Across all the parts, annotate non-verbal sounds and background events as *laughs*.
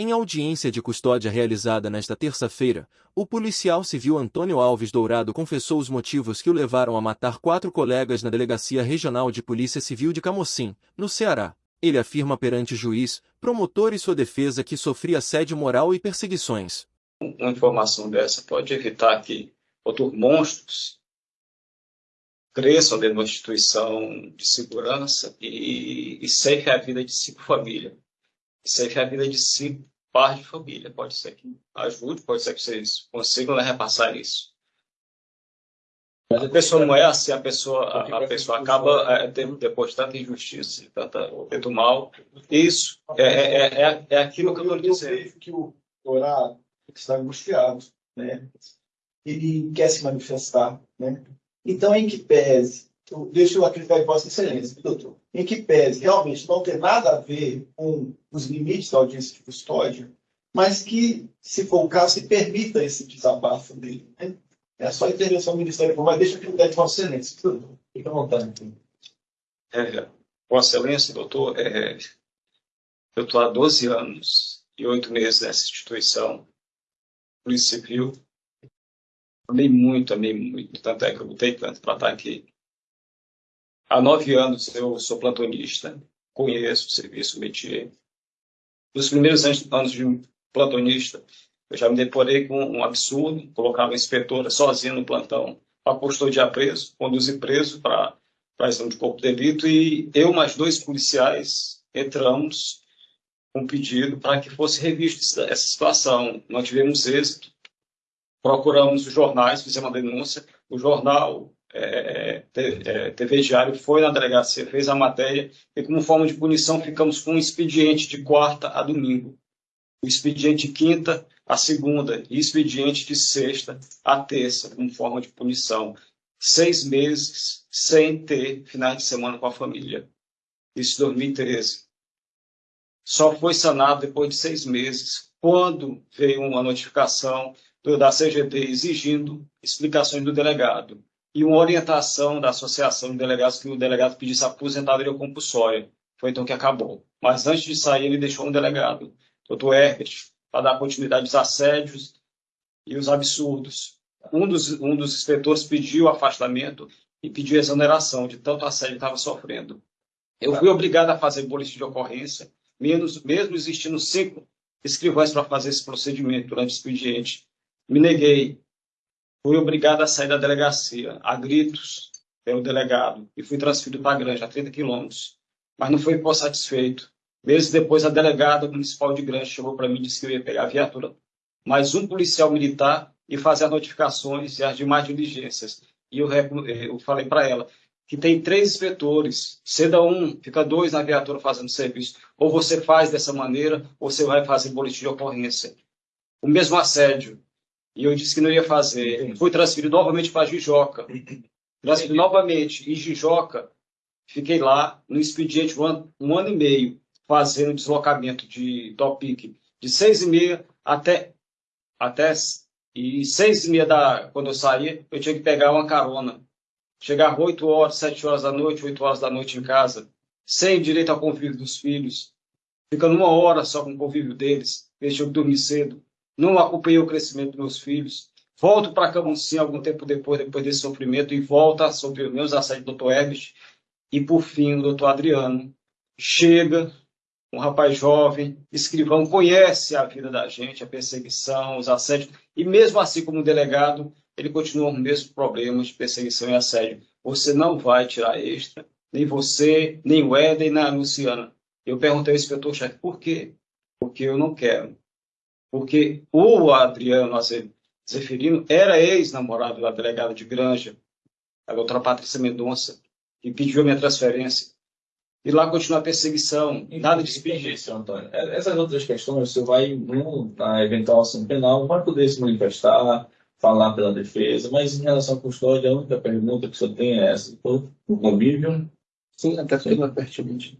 Em audiência de custódia realizada nesta terça-feira, o policial civil Antônio Alves Dourado confessou os motivos que o levaram a matar quatro colegas na Delegacia Regional de Polícia Civil de Camocim, no Ceará. Ele afirma perante juiz, promotor e sua defesa que sofria assédio moral e perseguições. Uma informação dessa pode evitar que outros monstros cresçam dentro de uma instituição de segurança e, e a vida de cinco famílias. Ceifem a vida de cinco pares de família. Pode ser que ajude, pode ser que vocês consigam né, repassar isso. Mas a pessoa não é assim, a pessoa, a, a pessoa acaba é, depois de tanta injustiça, tanta, tanto mal. Isso é, é, é, é aquilo que eu estou dizendo. Que o Dourado está angustiado, né? Ele quer se manifestar, né? Então, em que pese, deixa eu acreditar em Vossa Excelência, doutor, em que pese realmente não ter nada a ver com os limites da audiência de custódia, mas que, se for o caso, se permita esse desabafo dele. Né? É só a intervenção do Ministério Público, mas deixa eu acreditar em Vossa Excelência, doutor. Fique à vontade. É, Vossa Excelência, doutor, é, eu estou há 12 anos e 8 meses nessa instituição, Polícia Civil, Amei muito, amei muito. Tanto é que eu lutei tanto para estar aqui. Há nove anos eu sou plantonista, conheço o serviço métier. Nos primeiros anos de plantonista, eu já me deporei com um absurdo, colocar uma inspetora sozinha no plantão para custódia preso, conduzir preso para a exame de corpo de delito e eu mais dois policiais entramos com um pedido para que fosse revista essa situação. Nós tivemos êxito, procuramos os jornais, fizemos uma denúncia, o jornal é, é, TV Diário foi na delegacia, fez a matéria, e como forma de punição ficamos com um expediente de quarta a domingo, o expediente de quinta a segunda e expediente de sexta a terça, como forma de punição. Seis meses sem ter finais de semana com a família. Isso em 2013. Só foi sanado depois de seis meses, quando veio uma notificação da CGT exigindo explicações do delegado e uma orientação da associação de delegados que o delegado pedisse aposentadoria compulsória. Foi então que acabou. Mas antes de sair, ele deixou um delegado, doutor Herbert, para dar continuidade aos assédios e os absurdos. Um dos, um dos inspetores pediu afastamento e pediu exoneração de tanto assédio que estava sofrendo. Eu fui obrigado a fazer boletim de ocorrência, menos, mesmo existindo cinco escrivães para fazer esse procedimento durante o expediente. Me neguei. Fui obrigado a sair da delegacia, a gritos, pelo delegado, e fui transferido para a Granja, a 30 quilômetros. Mas não foi por satisfeito. Meses depois, a delegada municipal de Granja chegou para mim e disse que eu ia pegar a viatura, mais um policial militar e fazer as notificações e as demais diligências. E eu, eu falei para ela que tem três inspetores, ceda um, fica dois na viatura fazendo serviço. Ou você faz dessa maneira, ou você vai fazer boletim de ocorrência. O mesmo assédio, e eu disse que não ia fazer. Fui transferido novamente para Jijoca. *laughs* Transferido novamente em Jijoca. Fiquei lá no expediente um ano, um ano e meio, fazendo deslocamento de topic de seis e meia até, até e seis e meia da, quando eu saía, eu tinha que pegar uma carona. Chegar oito horas, sete horas da noite, oito horas da noite em casa, sem direito ao convívio dos filhos, ficando uma hora só com o convívio deles, eles tinham que dormir cedo não acompanhei o crescimento dos meus filhos. Volto para Camusim algum tempo depois, depois desse sofrimento, e volta sobre os meus assédios do Dr. Herbert. E, por fim, o Dr. Adriano chega, um rapaz jovem, escrivão, conhece a vida da gente, a perseguição, os assédios, e mesmo assim, como delegado, ele continua os mesmos problemas de perseguição e assédio. Você não vai tirar extra, nem você, nem o Éden, nem a Luciana. Eu perguntei ao inspetor-chefe, por quê? Porque eu não quero porque o Adriano Zeferino era ex-namorado da delegada de Granja, a doutora Patrícia Mendonça, que pediu a minha transferência. E lá continua a perseguição, nada de expediência. Antônio. É, essas outras questões, você vai, na eventual ação penal, vai poder se manifestar, falar pela defesa, mas em relação à custódia, a única pergunta que você tem é essa: o convívio? Sim, até não é pertinente.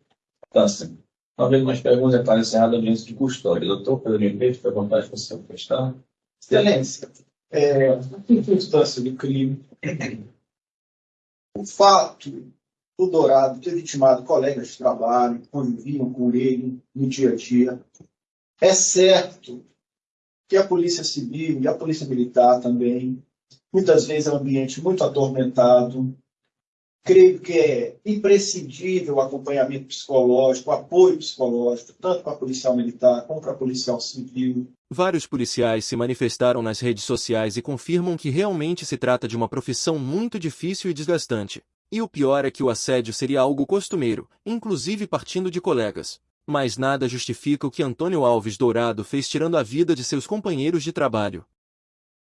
Tá, sim. Não havendo mais perguntas, está encerrada a audiência de custódia. Doutor Pedro Ribeiro, fica à vontade para se manifestar. Excelência, é, em circunstância do crime, o fato do Dourado ter vitimado colegas de trabalho, conviviam com ele no dia a dia, É certo que a Polícia Civil e a Polícia Militar também, muitas vezes é um ambiente muito atormentado. Creio que é imprescindível o acompanhamento psicológico, apoio psicológico, tanto para a policial militar como para a policial civil. Vários policiais se manifestaram nas redes sociais e confirmam que realmente se trata de uma profissão muito difícil e desgastante. E o pior é que o assédio seria algo costumeiro, inclusive partindo de colegas. Mas nada justifica o que Antônio Alves Dourado fez tirando a vida de seus companheiros de trabalho.